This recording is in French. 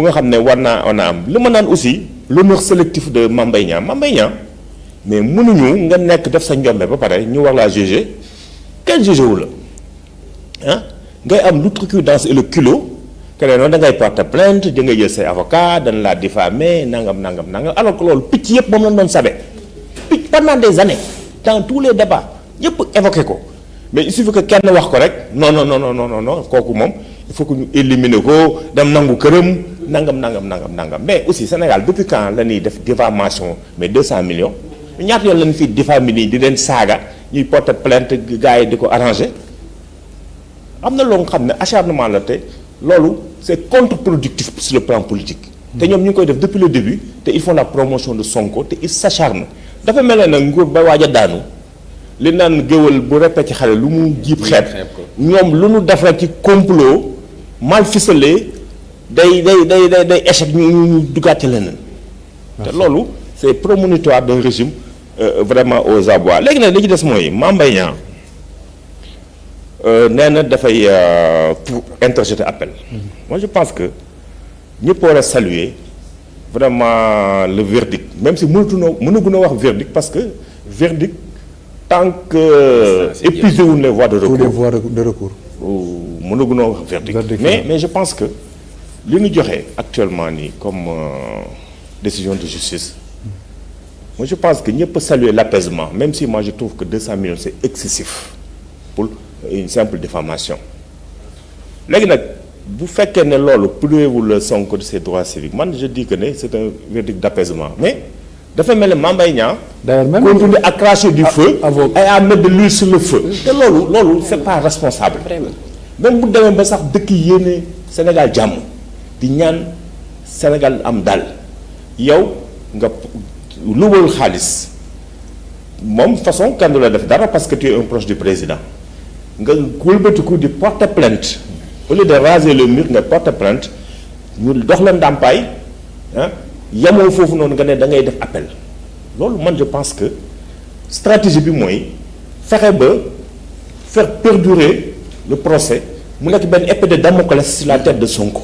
bu nga sélectif de mais nga def sa ba ñu war juger wu la. Ah ngay am le culot plainte avocat dañ laa diffamer alors que loolu picc yëpp moom lañ doon pendant des années dans tous les débats ñëpp évoqué ko. Mais il suffit que kenn wax ko rek non non non non non non il faut que ñu éliminer ko dem nangu nangam nangam nangam nangam. Mais aussi Sénégal depuis quand la ñuy def diffamation mais 200 millions? Ñaata yoon lañ fi diffamer nii di leen saaga ñuy porter plainte gars yi di ko arranger? Am na loo nga xam ne acharnement la te loolu c'est contre-productif sur le plan politique. te ñoom ñu ngi koy def depuis le début te ils font la promotion de Sonko te ils s'acharnent. Dafa mel ne nag nguur ba waaj a daanu li naan géwal bu répété xale lu mu jiib xeet ñoom lu nu def rek ci complot mal ficelé day day day day day échec ñu ñu duggaat ci leneen. te loolu c'est prémonitoire d'un régime euh, vraiment aux abois. Léegi nag li ci des mooy Mame Mbaye Niang nee na dafay pour interjeter appel. moi je pense que ñëpp war a saluer vraiment le verdict même si mënatuñoo mënaguñoo wax verdict parce que verdict tant que épuisé wuñ les voies de tous les recours. voies de recours. mënaguñoo wax verdict. Mais mais je pense que li ñu joxe actuellement nii comme euh, décision de justice moi je pense que ñëpp saluer l'apaisement même si moi je trouve que 200 millions c'est excessif pour une simple diffamation. Léegi nag bu fekkee ne loolu privé-wul le Sonko de ses droits civiques man je dis que ne c'est un verdict d'apaisement. Mais dafa mel ne Mame Mbaye Niang continue à cracher du feu et à mettre de l'huile sur le feu. Te loolu loolu c'est pas responsable. Même bu demee ba sax dëkk yéene Sénégal jàmm ñaan Sénégal am dal. Yow nga luwal xaalis. Moom façon kenn la def parce que tu es un proche du président. Nga wëlbatiku di porter plainte. Au lieu de raser le mur nga porter plainte. Ñu dox la ndàmpaay ah yemoo foofu nga ne da ngay def appel. Je pense que stratégie bi mooy fexe ba faire perdurer le procès mu nekk benn épée de Damoclès sur la tête de Sonko